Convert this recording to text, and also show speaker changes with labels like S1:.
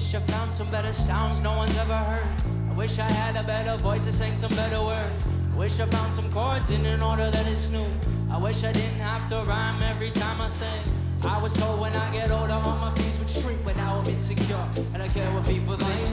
S1: Wish I found some better sounds no one's ever heard. I wish I had a better voice to sing some better words. I wish I found some chords in an order that is new. I wish I didn't have to rhyme every time I sing. I was told when I get older all my fears would shrink, but now I'm insecure. And I care what people think.